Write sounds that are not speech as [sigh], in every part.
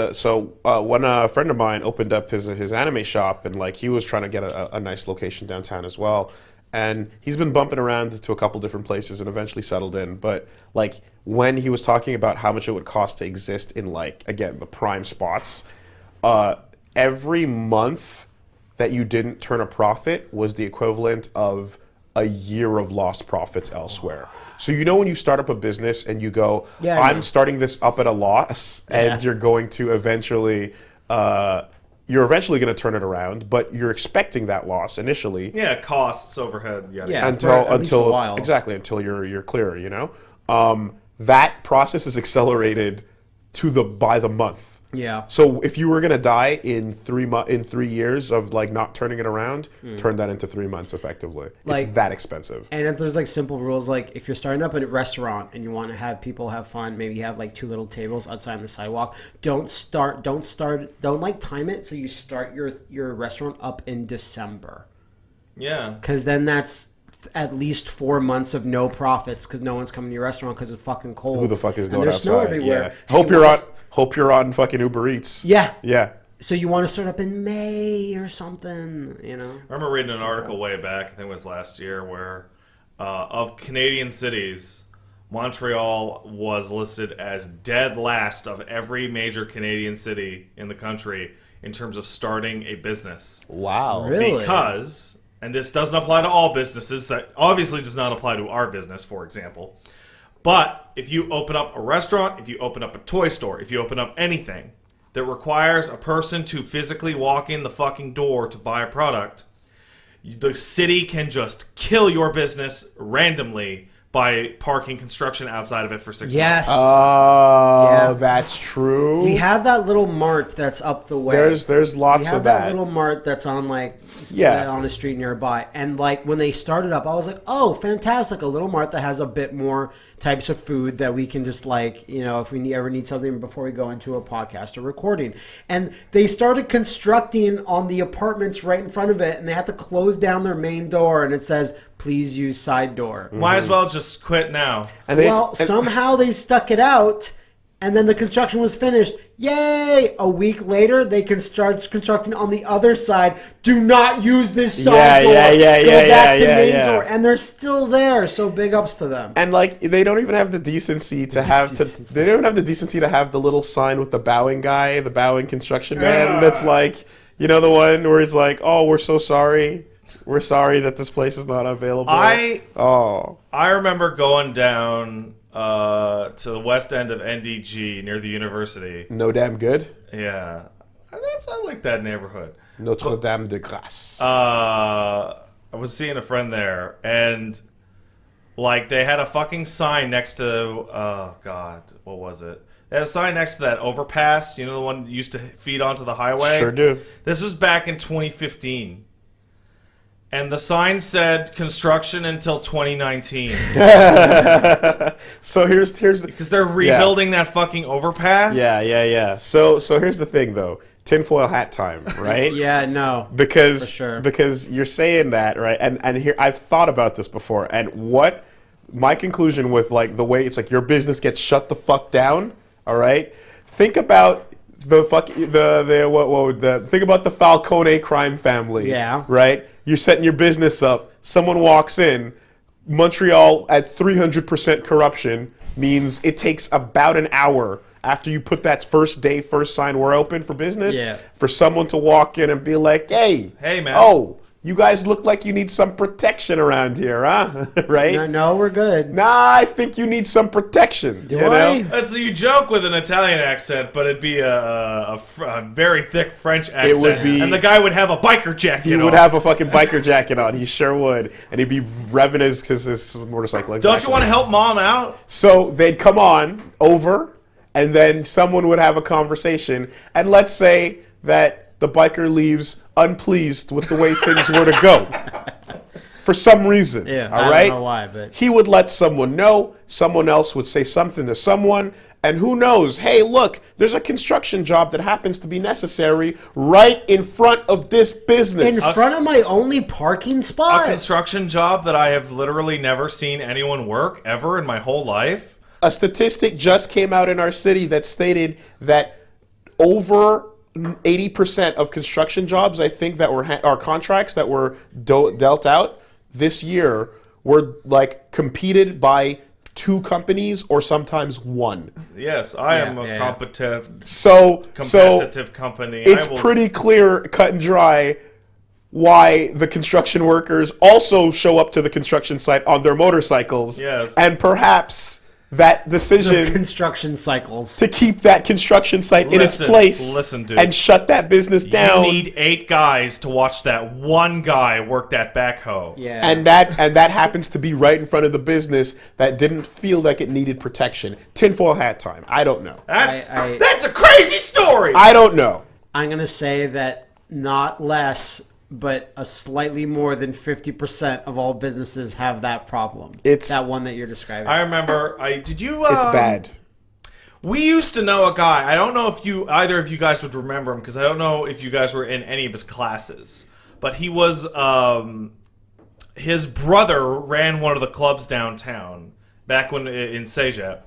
uh, so uh, when a friend of mine opened up his his anime shop and like he was trying to get a, a nice location downtown as well, and he's been bumping around to a couple different places and eventually settled in. But like when he was talking about how much it would cost to exist in like again the prime spots, uh, every month that you didn't turn a profit was the equivalent of a year of lost profits elsewhere. So you know when you start up a business and you go, Yeah, I know. I'm starting this up at a loss, [laughs] and Yeah. you're going to eventually, uh, you're eventually going to turn it around, but you're expecting that loss initially Yeah, costs, overhead, yada. Yeah. until for at least a until exactly until you're you're clear. You know, um, that process is accelerated to the by the month. Yeah. So if you were gonna die in three mo- in three years of like not turning it around, mm. turn that into three months effectively. it's. Like- that expensive. And if there's like simple rules, like if you're starting up a restaurant and you want to have people have fun, maybe you have like two little tables outside on the sidewalk. Don't start. Don't start. Don't like time it. So you start your your restaurant up in December, Yeah. because then that's at least four months of no profits because no one's coming to your restaurant because it's fucking cold. Who the fuck is going And going there's outside? snow everywhere. Yeah. So Hope you you're on. Wanna- Hope you're on fucking Uber Eats. Yeah. Yeah. So you want to start up in May or something, you know? I remember reading an article way back, I think it was last year, where uh, of Canadian cities, Montreal was listed as dead last of every major Canadian city in the country in terms of starting a business. Wow. Really? Because, and this doesn't apply to all businesses, that obviously does not apply to our business, for example. But if you open up a restaurant, if you open up a toy store, if you open up anything that requires a person to physically walk in the fucking door to buy a product, the city can just kill your business randomly by parking construction outside of it for six Yes. months. Oh, Yeah. that's true. we have that little mart that's up the way. there's there's We lots have of that, that. little mart that's on like Yeah. uh, on a street nearby, and like when they started up, I was like, oh, fantastic! A little mart that has a bit more types of food that we can just like you know if we ever need something before we go into a podcast or recording. And they started constructing on the apartments right in front of it, and they had to close down their main door, and it says please use side door. Might as well just quit now. and they, Well, and- somehow they stuck it out, and then the construction was finished. Yay! A week later, they can start constructing on the other side. Do not use this side Yeah, door. yeah, yeah, Go yeah, back yeah, to yeah, main yeah. door, and they're still there. So big ups to them. And like they don't even have the decency to have to Decency. they don't even have the decency to have the little sign with the bowing guy, the bowing construction man that's like you know the one where he's like, "Oh, we're so sorry. We're sorry that this place is not available." I Oh. I remember going down uh, to the west end of NDG near the university. No damn good. Yeah, that's I like that neighborhood. Notre Dame de Grâce. Uh, I was seeing a friend there, and like they had a fucking sign next to oh god, what was it? They had a sign next to that overpass. You know the one that used to feed onto the highway. sure do. This was back in 2015. And the sign said construction until 2019 [laughs] So here's here's the because they're rebuilding that fucking overpass. Yeah, yeah, yeah. So so here's the thing though. Tinfoil hat time, right? [laughs] Yeah, no. because For sure. because you're saying that right and and here I've thought about this before and what my conclusion with like the way it's like your business gets shut the fuck down all right think about the fuck the the what, what would the think about the Falcone crime family Yeah. right you're setting your business up someone walks in Montreal at 300% corruption means it takes about an hour after you put that first day, first sign, we're open for business, Yeah. for someone to walk in and be like, hey, Hey, man. oh, you guys look like you need some protection around here, huh? [laughs] right? No, no, we're good. Nah, I think you need some protection. Do you I? know? Uh, That's you joke with an Italian accent, but it'd be a, a, a very thick French accent, It would be- and the guy would have a biker jacket. He on. would have a fucking biker jacket on. He sure would, and he'd be revving his his, his motorcycle. Don't you want to help mom out? So they'd come on over, and then someone would have a conversation. And let's say that the biker leaves unpleased with the way things were to go. [laughs] For some reason. Yeah, all I right? don't know why, but He would let someone know, someone else would say something to someone, and who knows? Hey, look, there's a construction job that happens to be necessary right in front of this business. in business. front of my only parking spot. A construction job that I have literally never seen anyone work ever in my whole life. a statistic just came out in our city that stated that over 80% of construction jobs, I think, that were ha- our contracts that were do- dealt out this year were like competed by two companies or sometimes one. Yes, I am a yeah, yeah. competitive, So, so competitive company. it's will- pretty clear, cut and dry, why the construction workers also show up to the construction site on their motorcycles. Yes. And perhaps that decision construction cycles. to keep that construction site in its place listen, dude. and shut that business down. You need eight guys to watch that one guy work that backhoe. Yeah. and that and that happens to be right in front of the business that didn't feel like it needed protection. Tinfoil hat time. I don't know. That's I- I- that's a crazy story. I don't know. I'm gonna say that not less, but a slightly more than fifty percent of all businesses have that problem. It's- that one that you're describing. I remember. I did you? Um, It's bad. We used to know a guy. I don't know if you either of you guys would remember him because I don't know if you guys were in any of his classes. But he was um, his brother ran one of the clubs downtown back when in CEGEP,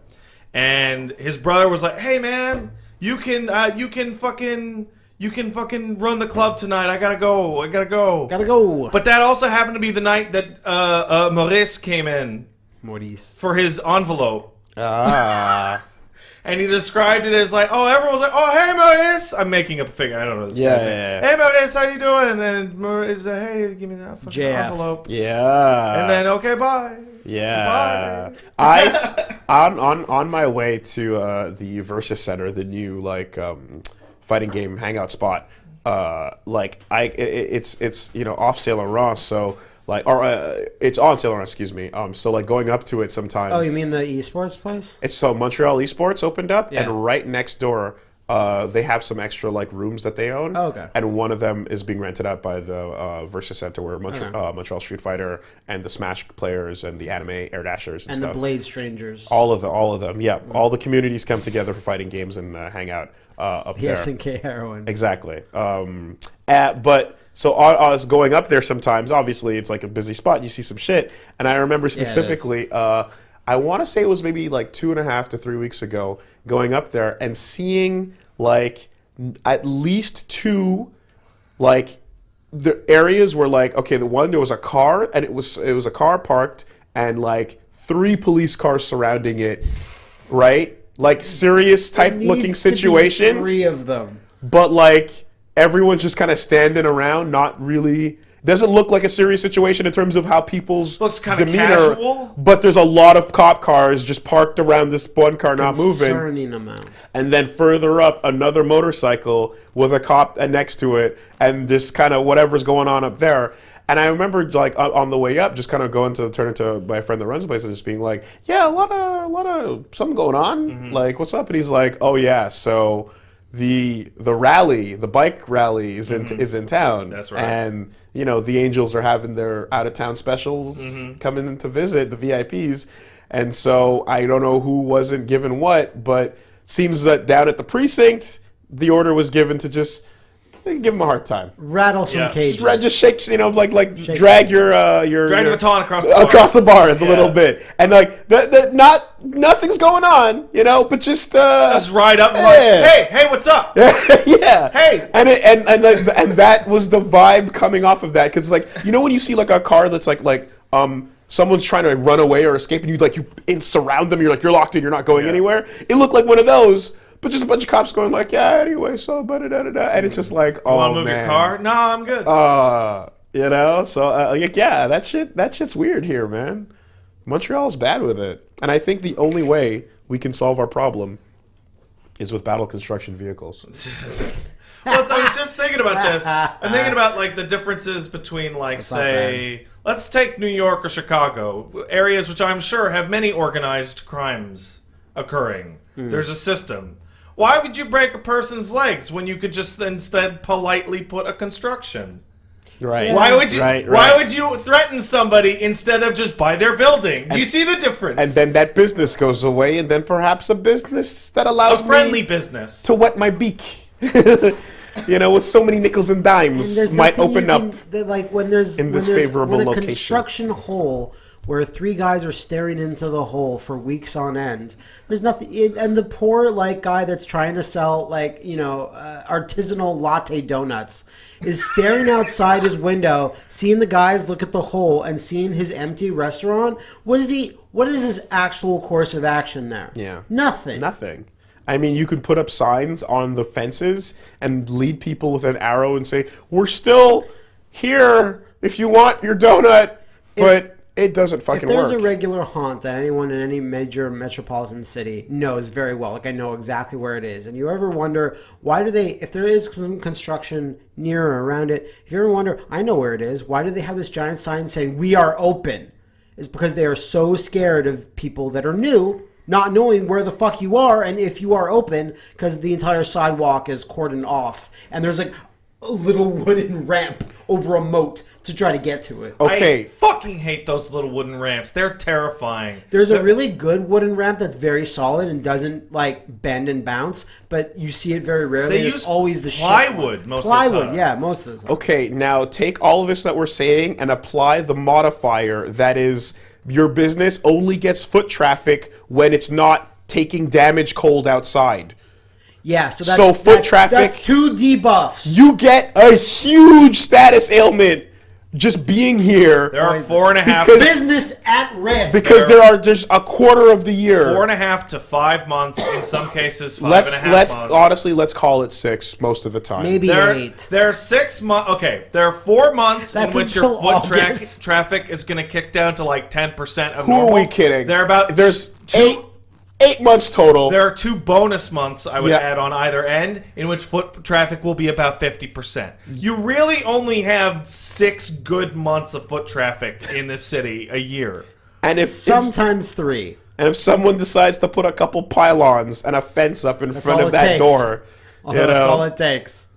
and his brother was like, "Hey man, you can uh, you can fucking you can fucking run the club tonight. I gotta go. I gotta go." Gotta go. But that also happened to be the night that uh, uh, Maurice came in Maurice. for his envelope. Ah. [laughs] And he described it as like, oh, everyone's like, oh, hey, Maurice. I'm making up a figure. I don't know this Yeah, guy's yeah, yeah. Hey, Maurice, how you doing? And Maurice said, hey, give me that fucking JF. envelope. yeah. And then, okay, bye. Yeah. Bye. I, [laughs] on, on on my way to uh, the Versus Center, the new like um, fighting game hangout spot. Uh, like I, i it's it's you know off Saint Laurent, so like or uh, it's on Saint Laurent, excuse me. Um, so like going up to it sometimes. Oh, you mean the esports place? It's so Montreal Esports opened up, Yeah. and right next door, uh, they have some extra like rooms that they own. Oh, okay. And one of them is being rented out by the uh, Versus Center, where Montreal, Okay. uh, Montreal Street Fighter and the Smash players and the anime Air Dashers and, And the stuff. Blade Strangers. all of them, all of them. Yeah, all the communities come together for fighting games and uh, hang out uh, up there. PSNK heroin. Exactly. Um, uh, but so I, I was going up there sometimes. Obviously, it's like a busy spot. And you see some shit, and I remember specifically. uh, I want to say it was maybe like two and a half to three weeks ago, going up there and seeing like at least two, like the areas were like okay, the one there was a car and it was it was a car parked and like three police cars surrounding it, right? Like serious type looking situation Three of them. but like everyone's just kind of standing around, not really. Doesn't look like a serious situation in terms of how people's Looks demeanor. casual. But there's a lot of cop cars just parked around this one car not moving, amount. and then further up another motorcycle with a cop uh, next to it, and just kind of whatever's going on up there. And I remember like on the way up, just kind of going to turn into my friend that runs the place and just being like, "Yeah, a lot of, a lot of something going on. Mm-hmm. Like, what's up?" And he's like, "Oh yeah, so the the rally, the bike rally is in is in town. That's right. And you know the Angels are having their out of town specials Mm-hmm. coming in to visit the VIPs, and so I don't know who wasn't given what, but seems that down at the precinct, the order was given to just eh, give them a hard time. Rattle some Yeah. cages. Just, just shake, you know, like like Shake drag your uh, your Drag the baton across the bar. across the bars a little bit, and like the, the, not nothing's going on, you know, but just uh, Just ride up and Yeah. like, hey, hey, what's up? [laughs] yeah. Hey! And it, and and like, and that was the vibe coming off of that because like you know when you see like a car that's like like um someone's trying to run away or escape and you like you in surround them you're like you're locked in you're not going Yeah. anywhere. It looked like one of those. But just a bunch of cops going like, yeah, anyway, so da da da da, and it's just like, oh Want to move man, your car? No, I'm good. uh, you know, so uh, like, yeah, that shit, that shit's weird here, man. Montreal's bad with it, and I think the only way we can solve our problem is with battle construction vehicles. [laughs] well, so I was just thinking about this. I'm thinking about like the differences between like not say let's take New York or Chicago, areas which I'm sure have many organized crimes occurring. Hmm. There's a system. Why would you break a person's legs when you could just instead politely put a construction? Right. Why would you Right, why would you threaten somebody instead of just buy their building? Do you see the difference? And then that business goes away, and then perhaps a business that allows a friendly me business. to wet my beak. [laughs] you know, with so many nickels and And dimes, there's might open you up. can- like when there's in this when there's, favorable when a location. construction hole where three guys are staring into the hole for weeks on end. There's nothing, it, and the poor like guy that's trying to sell like you know uh, artisanal latte donuts is staring outside his window, seeing the guys look at the hole and seeing his empty restaurant. What is he? What is his actual course of action there? Yeah. nothing. Nothing. I mean, you could put up signs on the fences and lead people with an arrow and say, "We're still here if you want your donut," but it doesn't fucking If there's work. a regular haunt that anyone in any major metropolitan city knows very well, like I know exactly where it is, and you ever wonder why do they, if there is some construction near or around it, if you ever wonder, I know where it is, why do they have this giant sign saying "We are open"? It's because they are so scared of people that are new. Not knowing where the fuck you are and if you are open, because the entire sidewalk is cordoned off, and there's like a little wooden ramp over a moat to try to get to it. okay, I fucking hate those little wooden ramps. They're terrifying. There's a really good wooden ramp that's very solid and doesn't like bend and bounce, but you see it very rarely. They and use it's always the shit plywood one. most of the plywood, time. yeah, most of the time. okay. Now take all of this that we're saying and apply the modifier that is your business only gets foot traffic when it's not taking damage cold outside. Yeah, so that's So foot that's- traffic- That's two debuffs. You get a huge status ailment just being here There are four and a half, Because- Business at risk. because there are just a quarter of the year. four and a half to five months. In some cases, five let's and a half let's months. honestly let's call it six most of the time. Maybe There, eight. there are six months. Okay, there are four months That's in which your foot tra- traffic is going to kick down to like ten percent of Who normal. are we kidding? There are about there's two. eight eight months total. There are two bonus months I would Yeah. add on either end, in which foot traffic will be about fifty percent. You really only have six good months of foot traffic in this city a year. and if, if Sometimes three. and if someone decides to put a couple pylons and a fence up in front of that takes. door, oh, you That's know, all it takes.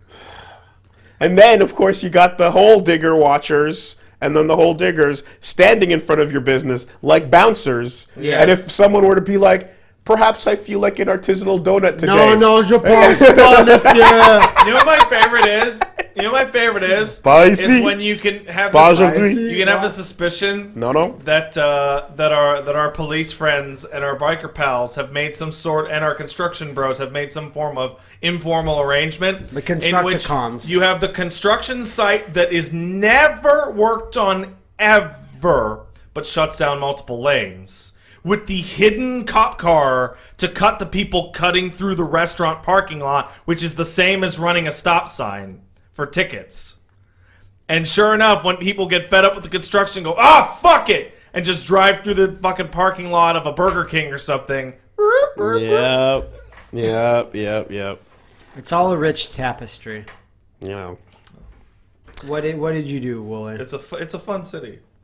and then of course you got the hole digger watchers. And then the hole diggers standing in front of your business like bouncers. Yes. And if someone were to be like, perhaps I feel like an artisanal donut today. No, no, je pense pas, [laughs] monsieur. You know what my favorite is? You know what my favorite is? Pas Is when you can have Pas this, you can have the suspicion No, no. that uh, that our that our police friends and our biker pals have made some sort and our construction bros have made some form of informal arrangement The in which Constructicons. you have the construction site that is never worked on ever but shuts down multiple lanes with the hidden cop car to cut the people cutting through the restaurant parking lot which is the same as running a stop sign for tickets and sure enough, when people get fed up with the construction, go, ah, fuck it, and just drive through the fucking parking lot of a Burger King or something. Yep. Yep. Yep. Yep. It's all a rich tapestry. You know. What did What did you do, Wooly? It's a it's a fun city.